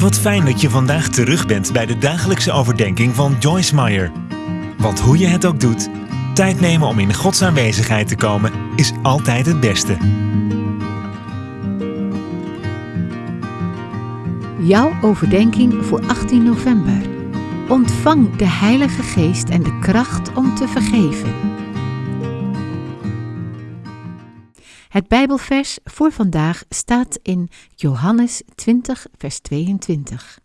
Wat fijn dat je vandaag terug bent bij de dagelijkse overdenking van Joyce Meyer. Want hoe je het ook doet, tijd nemen om in Gods aanwezigheid te komen is altijd het beste. Jouw overdenking voor 18 november. Ontvang de Heilige Geest en de kracht om te vergeven. Het Bijbelvers voor vandaag staat in Johannes 20, vers 22.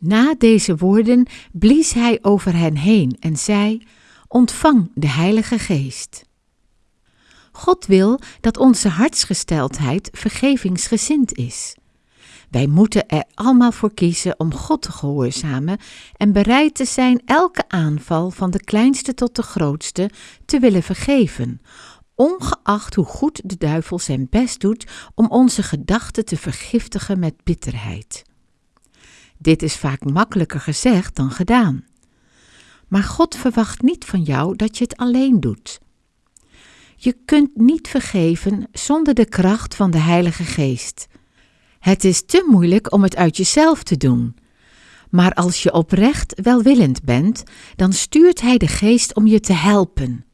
Na deze woorden blies hij over hen heen en zei: Ontvang de Heilige Geest. God wil dat onze hartsgesteldheid vergevingsgezind is. Wij moeten er allemaal voor kiezen om God te gehoorzamen en bereid te zijn elke aanval van de kleinste tot de grootste te willen vergeven, ongeacht hoe goed de duivel zijn best doet om onze gedachten te vergiftigen met bitterheid. Dit is vaak makkelijker gezegd dan gedaan. Maar God verwacht niet van jou dat je het alleen doet. Je kunt niet vergeven zonder de kracht van de Heilige Geest. Het is te moeilijk om het uit jezelf te doen. Maar als je oprecht welwillend bent, dan stuurt Hij de Geest om je te helpen.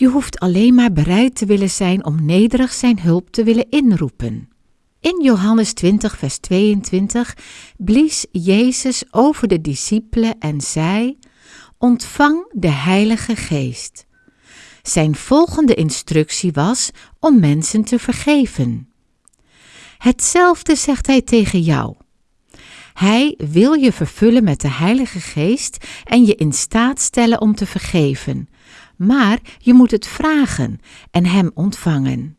Je hoeft alleen maar bereid te willen zijn om nederig Zijn hulp te willen inroepen. In Johannes 20, vers 22 blies Jezus over de discipelen en zei: Ontvang de Heilige Geest. Zijn volgende instructie was om mensen te vergeven. Hetzelfde zegt hij tegen jou. Hij wil je vervullen met de Heilige Geest en je in staat stellen om te vergeven. Maar je moet het vragen en Hem ontvangen.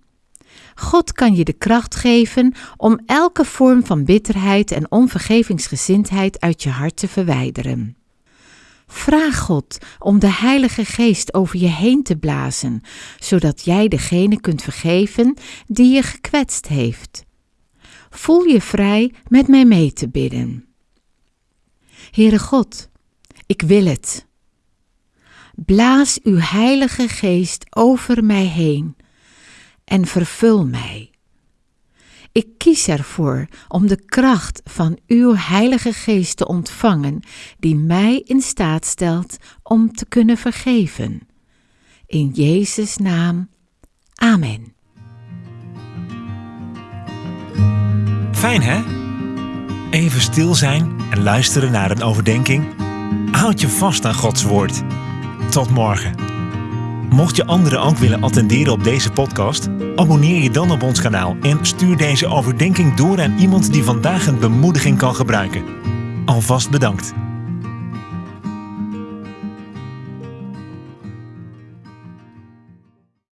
God kan je de kracht geven om elke vorm van bitterheid en onvergevingsgezindheid uit je hart te verwijderen. Vraag God om de Heilige Geest over je heen te blazen, zodat jij degene kunt vergeven die je gekwetst heeft. Voel je vrij met mij mee te bidden. Heere God, ik wil het. Blaas uw Heilige Geest over mij heen en vervul mij. Ik kies ervoor om de kracht van uw Heilige Geest te ontvangen, die mij in staat stelt om te kunnen vergeven. In Jezus' naam. Amen. Fijn hè? Even stil zijn en luisteren naar een overdenking. Houd je vast aan Gods woord. Tot morgen. Mocht je anderen ook willen attenderen op deze podcast, abonneer je dan op ons kanaal en stuur deze overdenking door aan iemand die vandaag een bemoediging kan gebruiken. Alvast bedankt.